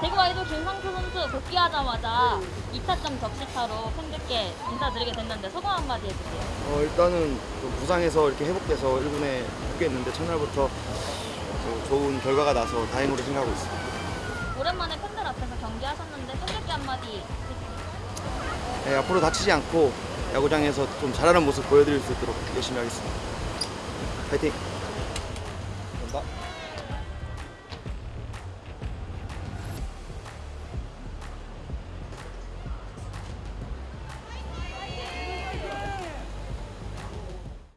대구 아이돌 김상수 선수 복귀하자마자 2타점 적시타로 팬들께 인사드리게 됐는데 소감 한마디 해주세요. 어, 일단은 부상해서 이렇게 회복돼서 1군에 복귀했는데 첫날부터 좋은 결과가 나서 다행으로 생각하고 있습니다. 오랜만에 팬들 앞에서 경기하셨는데 팬들께 한마디 해주세요. 네, 앞으로 다치지 않고 야구장에서 좀 잘하는 모습 보여드릴 수 있도록 열심히 하겠습니다. 파이팅!